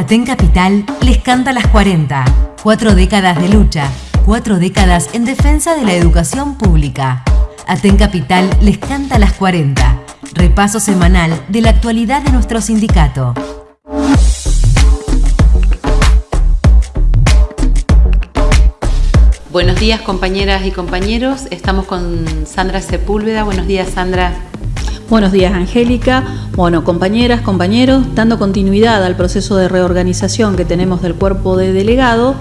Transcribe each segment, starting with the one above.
Aten Capital les canta las 40. Cuatro décadas de lucha, cuatro décadas en defensa de la educación pública. Aten Capital les canta las 40. Repaso semanal de la actualidad de nuestro sindicato. Buenos días compañeras y compañeros, estamos con Sandra Sepúlveda. Buenos días Sandra. Buenos días, Angélica. Bueno, compañeras, compañeros, dando continuidad al proceso de reorganización que tenemos del cuerpo de delegados,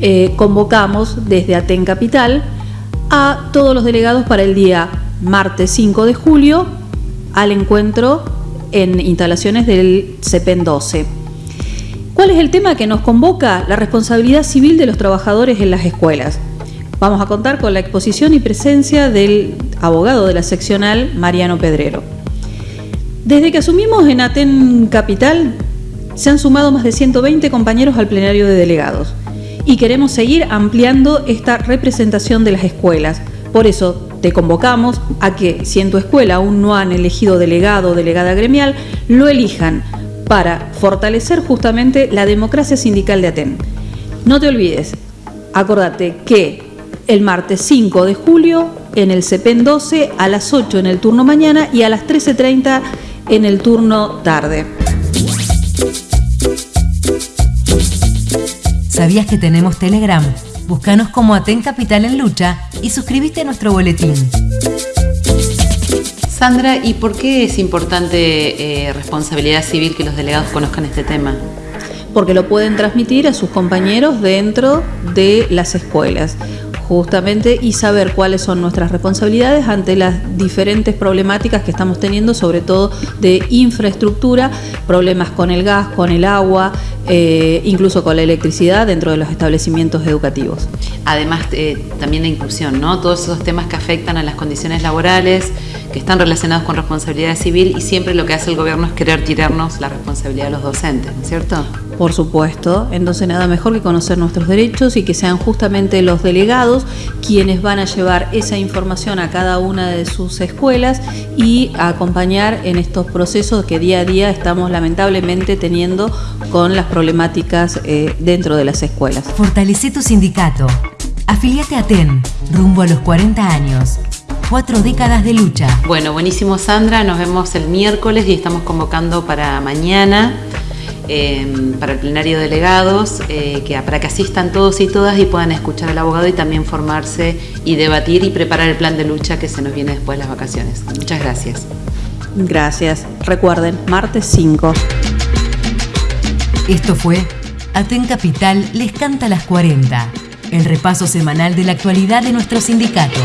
eh, convocamos desde Aten Capital a todos los delegados para el día martes 5 de julio al encuentro en instalaciones del CEPEN 12. ¿Cuál es el tema que nos convoca? La responsabilidad civil de los trabajadores en las escuelas. Vamos a contar con la exposición y presencia del abogado de la seccional Mariano Pedrero. Desde que asumimos en Aten Capital, se han sumado más de 120 compañeros al plenario de delegados y queremos seguir ampliando esta representación de las escuelas. Por eso te convocamos a que, si en tu escuela aún no han elegido delegado o delegada gremial, lo elijan para fortalecer justamente la democracia sindical de Aten. No te olvides, acordate que el martes 5 de julio en el CEPEN 12, a las 8 en el turno mañana y a las 13.30 en el turno tarde. ¿Sabías que tenemos Telegram? Búscanos como Aten Capital en Lucha y suscríbete a nuestro boletín. Sandra, ¿y por qué es importante eh, responsabilidad civil que los delegados conozcan este tema? Porque lo pueden transmitir a sus compañeros dentro de las escuelas justamente y saber cuáles son nuestras responsabilidades ante las diferentes problemáticas que estamos teniendo, sobre todo de infraestructura, problemas con el gas, con el agua, eh, incluso con la electricidad dentro de los establecimientos educativos. Además, eh, también la inclusión, ¿no? Todos esos temas que afectan a las condiciones laborales, que están relacionados con responsabilidad civil y siempre lo que hace el gobierno es querer tirarnos la responsabilidad de los docentes, ¿no es cierto? Por supuesto, entonces nada mejor que conocer nuestros derechos y que sean justamente los delegados quienes van a llevar esa información a cada una de sus escuelas y a acompañar en estos procesos que día a día estamos lamentablemente teniendo con las problemáticas eh, dentro de las escuelas. Fortalece tu sindicato. Afiliate a TEN, rumbo a los 40 años. Cuatro décadas de lucha. Bueno, buenísimo Sandra, nos vemos el miércoles y estamos convocando para mañana Em, para el plenario de delegados, eh, que, para que asistan todos y todas y puedan escuchar al abogado y también formarse y debatir y preparar el plan de lucha que se nos viene después de las vacaciones. Muchas gracias. Gracias. Recuerden, martes 5. Esto fue Aten Capital les canta las 40, el repaso semanal de la actualidad de nuestro sindicato.